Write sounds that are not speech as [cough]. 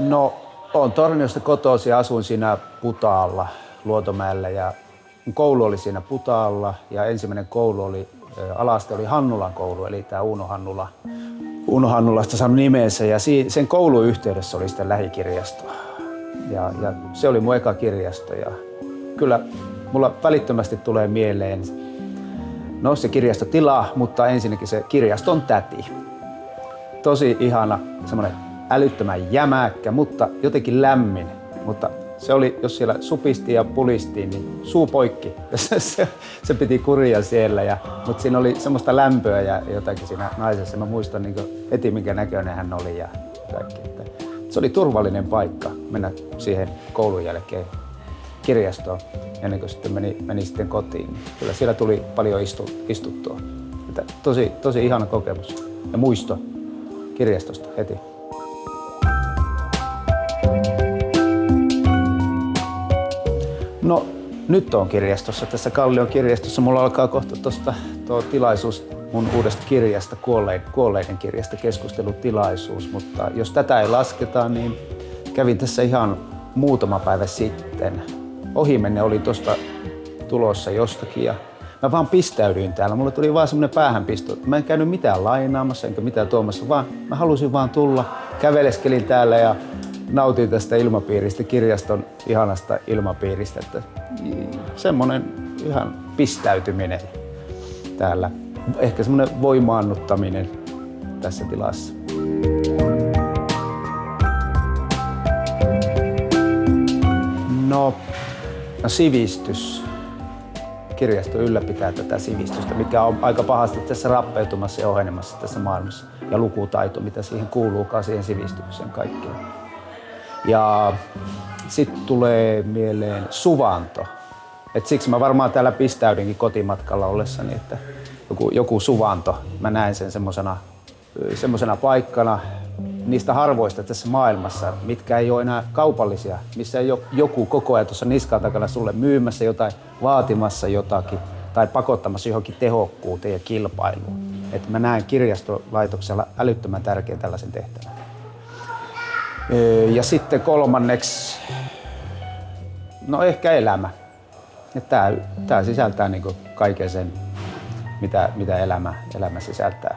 No, on Torniosta kotoisin ja asuin siinä Putaalla, Luotomäellä ja koulu oli siinä Putaalla ja ensimmäinen koulu oli, alaste oli Hannulan koulu, eli tämä Uno Hannula. Uno Hannulasta saanut nimensä ja sen koulun yhteydessä oli sitten lähikirjasto. Ja, ja se oli mun eka kirjasto ja kyllä mulla välittömästi tulee mieleen no se kirjastotila, mutta ensinnäkin se kirjaston täti. Tosi ihana, semmoinen älyttömän jämäkkä, mutta jotenkin lämmin. Mutta se oli, jos siellä supisti ja pulisti, niin suu poikki. [laughs] Se, se, se piti kuria siellä, ja, mutta siinä oli semmoista lämpöä ja jotakin siinä naisessa. Mä muistan niin heti, minkä näköinen hän oli ja kaikki. Että se oli turvallinen paikka mennä siihen koulun jälkeen kirjastoon ennen kuin sitten meni, meni sitten kotiin. Kyllä siellä tuli paljon istu, istuttua. Että tosi, tosi ihana kokemus ja muisto kirjastosta heti. No nyt on kirjastossa, tässä Kallion kirjastossa. Mulla alkaa kohta tuosta tuo tilaisuus mun uudesta kirjasta, kuolleiden, kuolleiden kirjasta, keskustelutilaisuus. Mutta jos tätä ei lasketa, niin kävin tässä ihan muutama päivä sitten. Ohimenne oli tuosta tulossa jostakin ja mä vaan pistäydyin täällä. Mulle tuli vaan semmonen päähänpisto. Mä en käynyt mitään lainaamassa enkä mitään tuomassa, vaan mä halusin vaan tulla. Käveleskelin täällä ja nautin tästä ilmapiiristä, kirjaston ihanasta ilmapiiristä. Että semmoinen ihan pistäytyminen täällä. Ehkä semmoinen voimaannuttaminen tässä tilassa. No, no sivistys. Kirjasto ylläpitää tätä sivistystä, mikä on aika pahasti tässä rappeutumassa ja ohenemassa tässä maailmassa. Ja lukutaito, mitä siihen kuuluukaan siihen sivistykseen kaikkeen. Ja sitten tulee mieleen suvanto. Et siksi mä varmaan täällä pistäydinkin kotimatkalla ollessani, että joku, joku suvanto, mä näen sen semmosena semmosena paikkana niistä harvoista tässä maailmassa, mitkä ei ole enää kaupallisia, missä ei ole joku koko ajan tuossa niskan takana sulle myymässä jotain, vaatimassa jotakin tai pakottamassa johonkin tehokkuuteen ja kilpailuun. Et mä näen kirjastolaitoksella älyttömän tärkeän tällaisen tehtävän. Ja sitten kolmanneksi, no ehkä elämä. Tämä, tämä sisältää niin kaiken sen, mitä, mitä elämä, elämä sisältää.